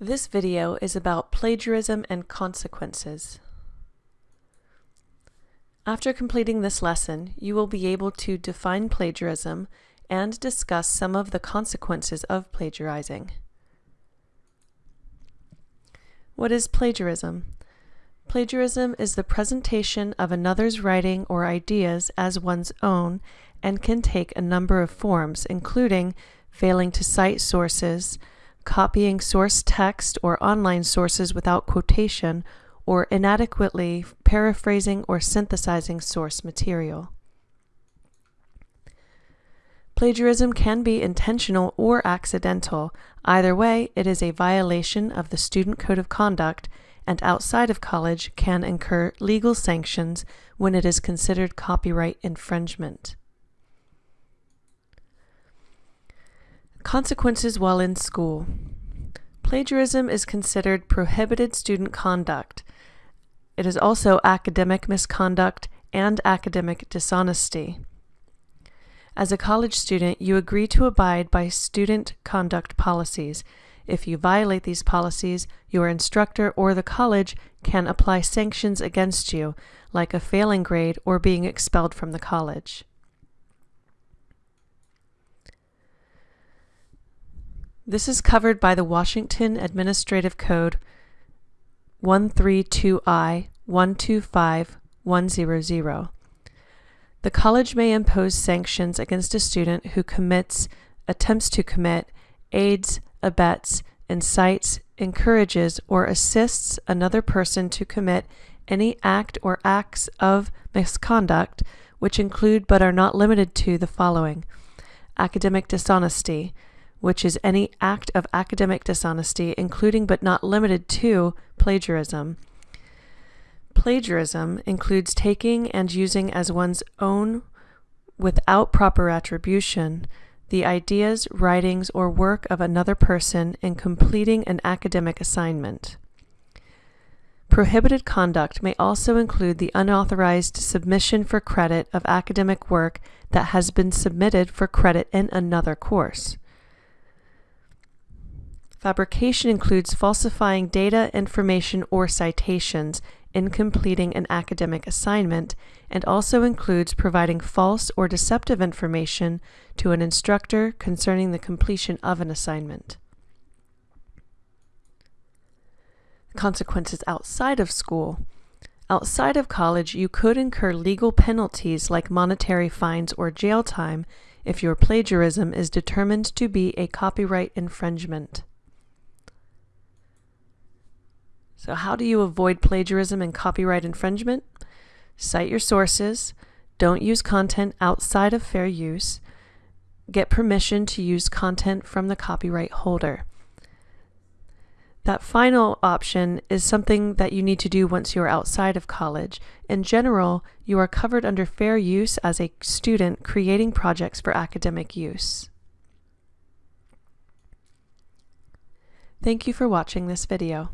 This video is about plagiarism and consequences. After completing this lesson, you will be able to define plagiarism and discuss some of the consequences of plagiarizing. What is plagiarism? Plagiarism is the presentation of another's writing or ideas as one's own and can take a number of forms, including failing to cite sources, copying source text or online sources without quotation, or inadequately paraphrasing or synthesizing source material. Plagiarism can be intentional or accidental. Either way, it is a violation of the Student Code of Conduct and outside of college can incur legal sanctions when it is considered copyright infringement. Consequences while in school. Plagiarism is considered prohibited student conduct. It is also academic misconduct and academic dishonesty. As a college student, you agree to abide by student conduct policies. If you violate these policies, your instructor or the college can apply sanctions against you, like a failing grade or being expelled from the college. This is covered by the Washington Administrative Code 132I 125100. The college may impose sanctions against a student who commits, attempts to commit, aids, abets, incites, encourages, or assists another person to commit any act or acts of misconduct which include but are not limited to the following academic dishonesty, which is any act of academic dishonesty, including but not limited to plagiarism. Plagiarism includes taking and using as one's own, without proper attribution, the ideas, writings, or work of another person in completing an academic assignment. Prohibited conduct may also include the unauthorized submission for credit of academic work that has been submitted for credit in another course. Fabrication includes falsifying data, information, or citations in completing an academic assignment and also includes providing false or deceptive information to an instructor concerning the completion of an assignment. Consequences outside of school. Outside of college, you could incur legal penalties like monetary fines or jail time if your plagiarism is determined to be a copyright infringement. So how do you avoid plagiarism and copyright infringement? Cite your sources, don't use content outside of fair use, get permission to use content from the copyright holder. That final option is something that you need to do once you are outside of college. In general, you are covered under fair use as a student creating projects for academic use. Thank you for watching this video.